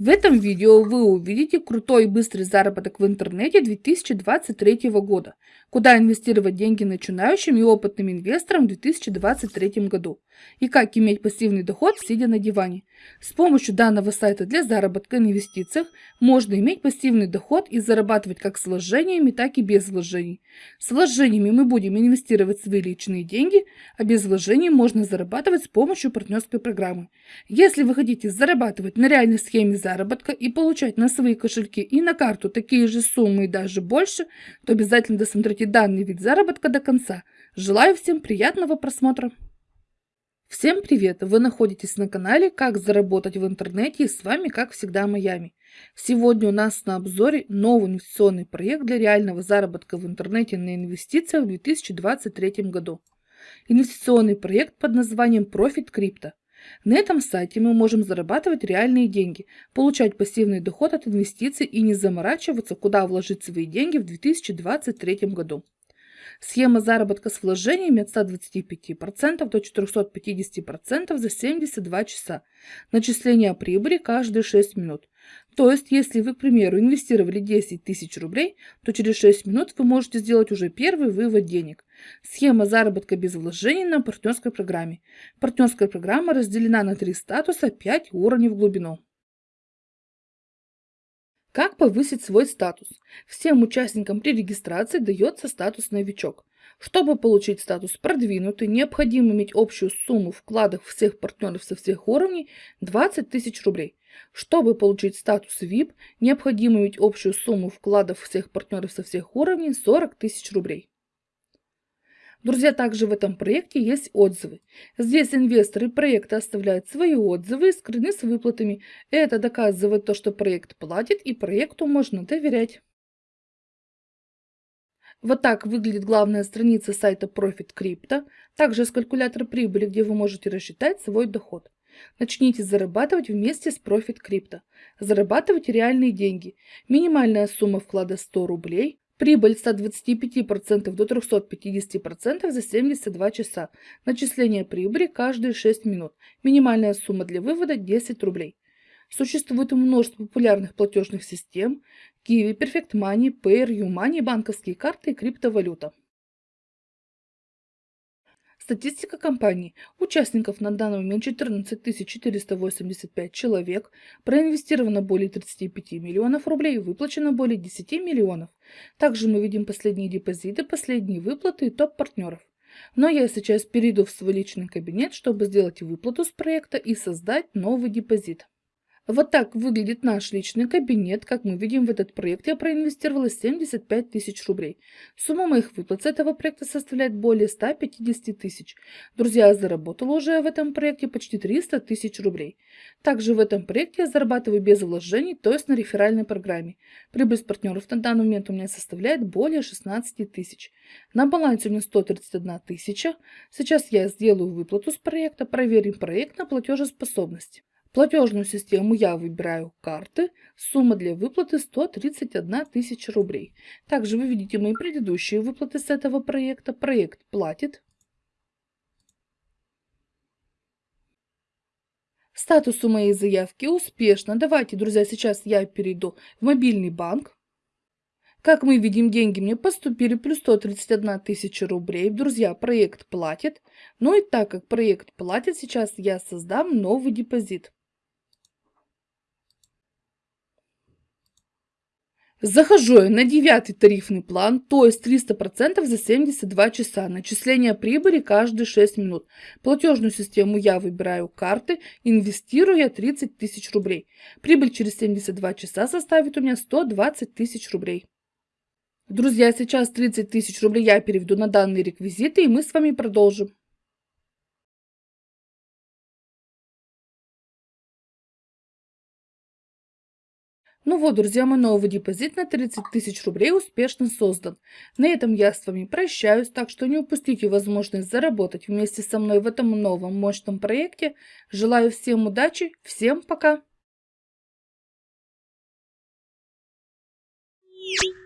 В этом видео вы увидите крутой и быстрый заработок в интернете 2023 года, куда инвестировать деньги начинающим и опытным инвесторам в 2023 году, и как иметь пассивный доход, сидя на диване. С помощью данного сайта для заработка в инвестициях можно иметь пассивный доход и зарабатывать как с вложениями, так и без вложений. С вложениями мы будем инвестировать свои личные деньги, а без вложений можно зарабатывать с помощью партнерской программы. Если вы хотите зарабатывать на реальной схеме заработка и получать на свои кошельки и на карту такие же суммы и даже больше, то обязательно досмотрите данный вид заработка до конца. Желаю всем приятного просмотра! Всем привет! Вы находитесь на канале «Как заработать в интернете» и с вами, как всегда, Майами. Сегодня у нас на обзоре новый инвестиционный проект для реального заработка в интернете на инвестициях в 2023 году. Инвестиционный проект под названием Profit Crypto. На этом сайте мы можем зарабатывать реальные деньги, получать пассивный доход от инвестиций и не заморачиваться, куда вложить свои деньги в 2023 году. Схема заработка с вложениями от 125% до 450% за 72 часа. Начисление прибыли каждые 6 минут. То есть, если вы, к примеру, инвестировали 10 тысяч рублей, то через 6 минут вы можете сделать уже первый вывод денег. Схема заработка без вложений на партнерской программе. Партнерская программа разделена на три статуса, 5 уровней в глубину. Как повысить свой статус? Всем участникам при регистрации дается статус «Новичок». Чтобы получить статус «Продвинутый», необходимо иметь общую сумму вкладов всех партнеров со всех уровней 20 тысяч рублей. Чтобы получить статус VIP, необходимо иметь общую сумму вкладов всех партнеров со всех уровней 40 тысяч рублей. Друзья, также в этом проекте есть отзывы. Здесь инвесторы проекта оставляют свои отзывы и скрыны с выплатами. Это доказывает то, что проект платит и проекту можно доверять. Вот так выглядит главная страница сайта Profit Crypto. Также есть калькулятор прибыли, где вы можете рассчитать свой доход. Начните зарабатывать вместе с Profit Crypto. Зарабатывайте реальные деньги. Минимальная сумма вклада 100 рублей. Прибыль с 125% до 350% за 72 часа. Начисление прибыли каждые 6 минут. Минимальная сумма для вывода 10 рублей. Существует множество популярных платежных систем. Kiwi, Perfect Money, Payer, YouMoney, банковские карты и криптовалюта. Статистика компании. Участников на данный момент 14 485 человек, проинвестировано более 35 миллионов рублей, выплачено более 10 миллионов. Также мы видим последние депозиты, последние выплаты и топ-партнеров. Но я сейчас перейду в свой личный кабинет, чтобы сделать выплату с проекта и создать новый депозит. Вот так выглядит наш личный кабинет. Как мы видим, в этот проект я проинвестировала 75 тысяч рублей. Сумма моих выплат с этого проекта составляет более 150 тысяч. Друзья, я заработала уже в этом проекте почти 300 тысяч рублей. Также в этом проекте я зарабатываю без вложений, то есть на реферальной программе. Прибыль с партнеров на данный момент у меня составляет более 16 тысяч. На балансе у меня 131 тысяча. Сейчас я сделаю выплату с проекта, проверим проект на платежеспособность. Платежную систему я выбираю карты. Сумма для выплаты 131 тысяча рублей. Также вы видите мои предыдущие выплаты с этого проекта. Проект платит. Статус у моей заявки успешно. Давайте, друзья, сейчас я перейду в мобильный банк. Как мы видим, деньги мне поступили плюс 131 тысяча рублей. Друзья, проект платит. Ну и так как проект платит, сейчас я создам новый депозит. Захожу я на девятый тарифный план, то есть 300% за 72 часа. Начисление прибыли каждые 6 минут. Платежную систему я выбираю карты, инвестирую я 30 тысяч рублей. Прибыль через 72 часа составит у меня 120 тысяч рублей. Друзья, сейчас 30 тысяч рублей я переведу на данные реквизиты и мы с вами продолжим. Ну вот, друзья, мой новый депозит на 30 тысяч рублей успешно создан. На этом я с вами прощаюсь, так что не упустите возможность заработать вместе со мной в этом новом мощном проекте. Желаю всем удачи, всем пока! Thank you.